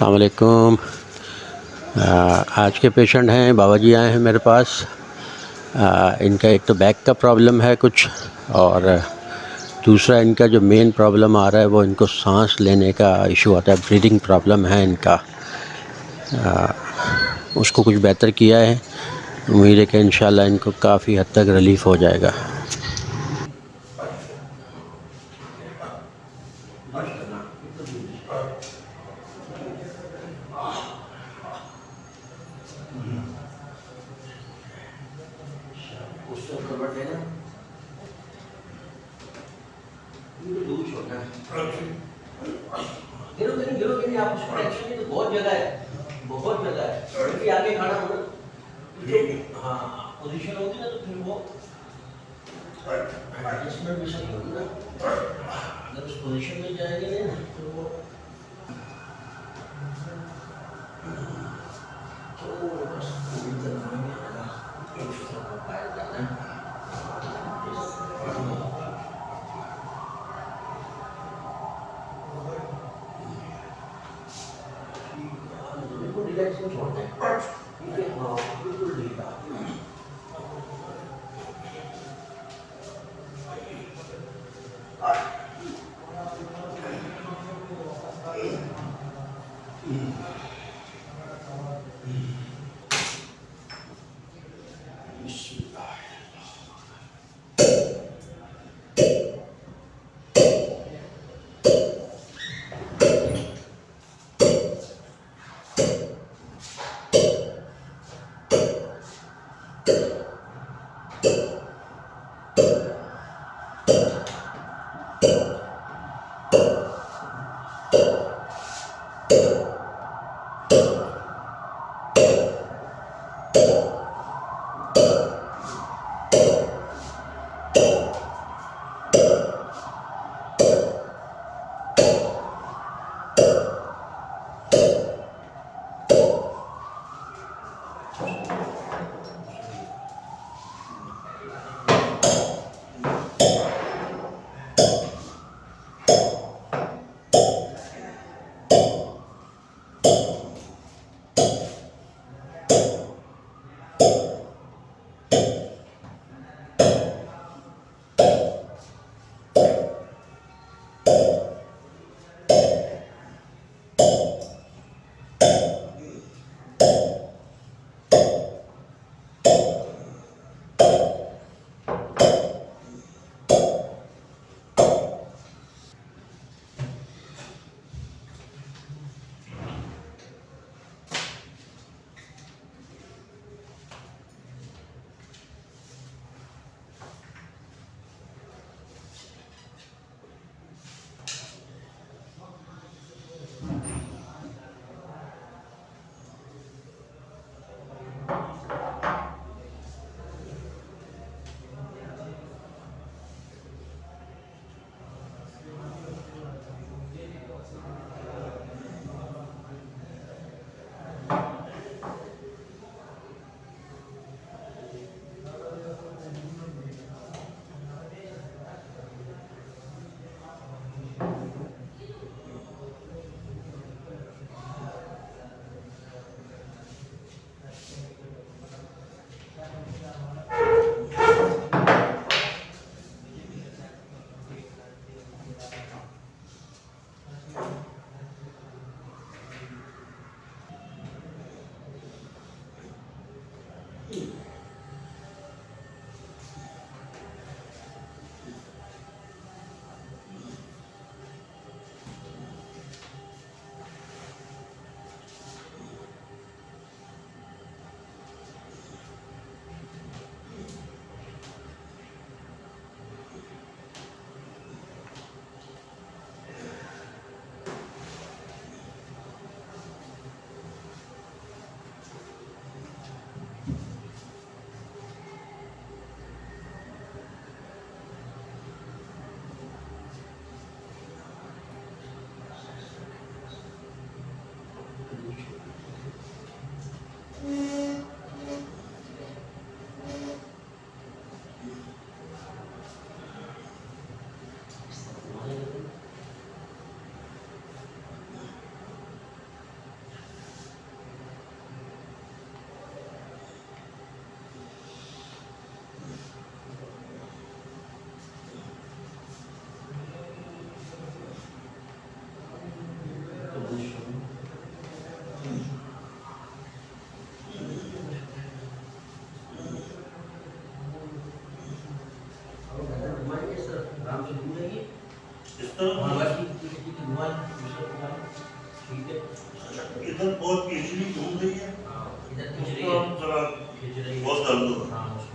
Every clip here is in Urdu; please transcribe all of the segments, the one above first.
السلام علیکم۔ آج کے پیشنٹ ہیں، بابا جی آئے ہیں میرے پاس۔ ان کا ایک تو بیک کا پرابلم ہے کچھ، اور دوسرا ان کا جو مین پرابلم آ رہا ہے، وہ ان کو سانس لینے کا ایشو آتا ہے، بریدنگ پرابلم ہے ان کا۔ اس کو کچھ بہتر کیا ہے۔ امید ہے کہ انشاءاللہ ان کو کافی حد تک ریلیف ہو جائے گا۔ بہت جگہ ہے بہت جگہ ہے۔ کیونکہ آگے کھڑا ہونا ہاں۔ پوزیشن ہوگی نا تو پھر وہ۔ اس میں بھی سب ہوگی نا۔ اگر اس پوزیشن میں جائے گی نہیں تو وہ تو بس پوری طرح پایا جانا ہے۔ جلد کیوں چھوڑتے ہیں۔ ادھر بہت کھینچنی گھوم رہی ہے۔ بہت درد ہو رہا ہے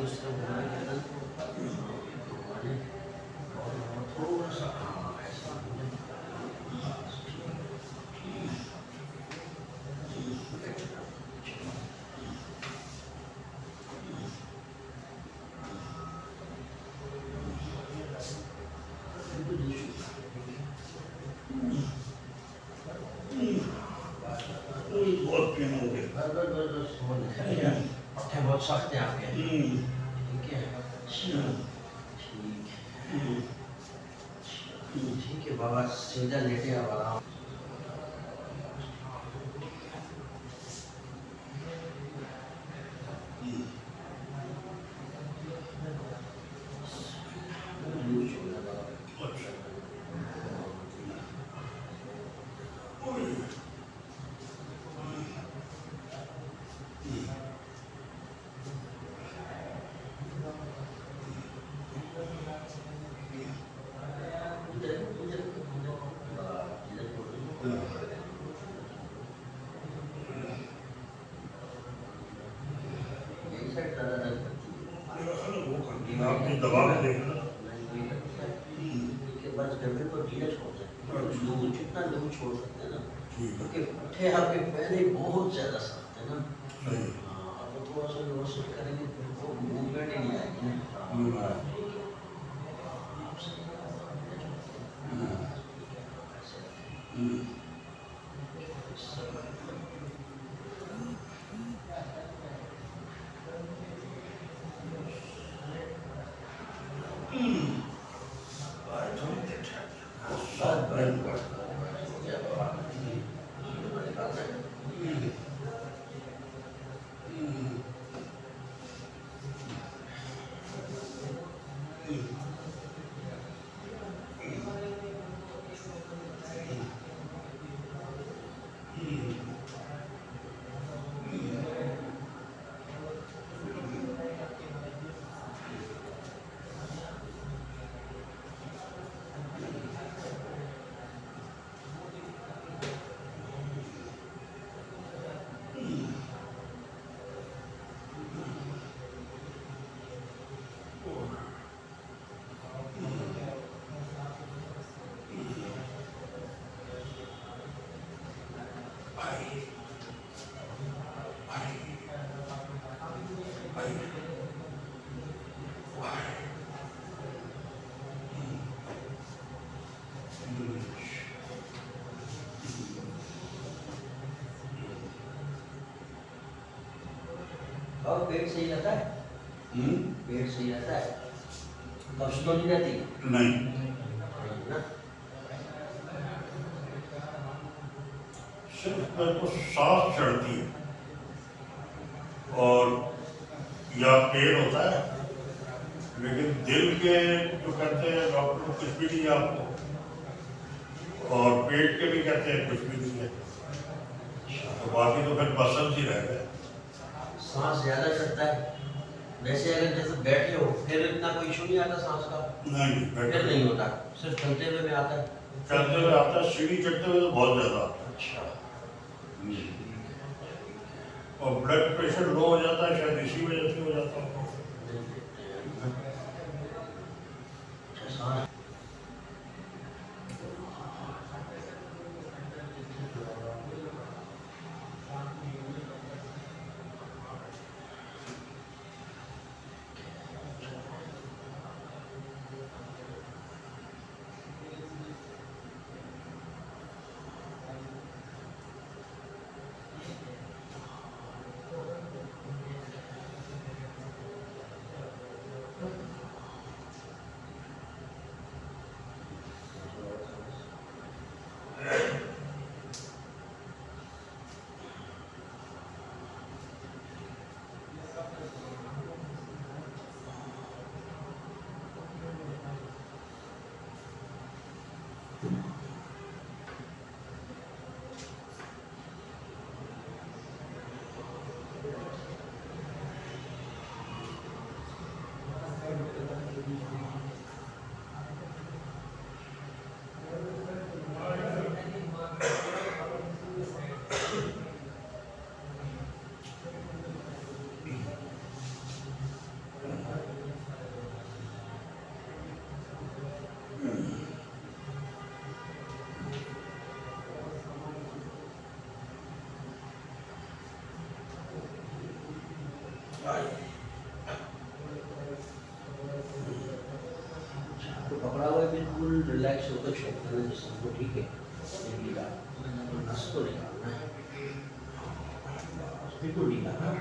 اب اس طرح گھمانے کے بعد گھمانے اور تھوڑا سا ہاں ایسا ہے بہت پین ہو گیا بس بس بس بس ہو گیا پٹھے بہت سخت ہیں آپ کے ٹھیک ہے ٹھیک ہے ٹھیک ہے بابا سیدھا لیٹے اب آرام اچھا اوئے، یہی سائڈ زیادہ درد کرتی ہے میرا خیال ہے وہ کر دیا آپ نے دبا کے دیکھا نہیں وہی کرتا ہے ٹھیک ہے بس گردن کو ڈھیلا چھوڑ دیں لو جتنا لو چھوڑ سکتے ہیں نا ٹھیک ہے کیونکہ پٹھے آپ کے پہلے بہت زیادہ سخت ہے نا ہاں اب تھوڑا سا لوسٹ کریں گے پھر وہ موومنٹ ہی نہیں آئے گی نا ہوں۔ ہاں ٹھیک ہے آپ صحیح ہے ڈھیلا چھوڑ دیں ٹھیک ہے ایسے ہوں۔ آئے تھوڑی دیر ٹھہر جا۔ بس بس بس بس ہو گیا بابا نکالنا ہے اور پیٹ صحیح رہتا ہے؟ پیٹ صحیح رہتا ہے قبض تو نہیں رہتی نہیں نا صرف میرے کو سانس چڑھتی ہے اور یا پیر ہوتا ہے لیکن دل کے جو کہتے ہیں ڈاکٹر کچھ بھی نہیں آپ کو۔ اور پیٹ کے بھی کہتے ہیں کچھ بھی نہیں ہے۔ تو باقی تو پھر پسند ہی رہ گئے سانس زیادہ چڑھتا ہے۔ ویسے اگر جیسے بیٹھے ہو پھر اتنا کوئی ایشو نہیں آتا سانس کا۔ نہیں پھر نہیں ہوتا۔ صرف چلتے ہوئے میں آتا ہے۔ چلتے ہوئے آتا ہے سیڑھی چڑھتے ہوئے تو بہت زیادہ آتا اچھا۔ ہے اور بلڈ پریشر لو ہو جاتا ہے شاید اسی وجہ سے ہو جاتا ہے ہے ایک سو کچھ ہوتا ہے جس کو ٹھیک ہے۔ نس کو نکالنا ہے ہاں۔ بالکل ڈھیلا نا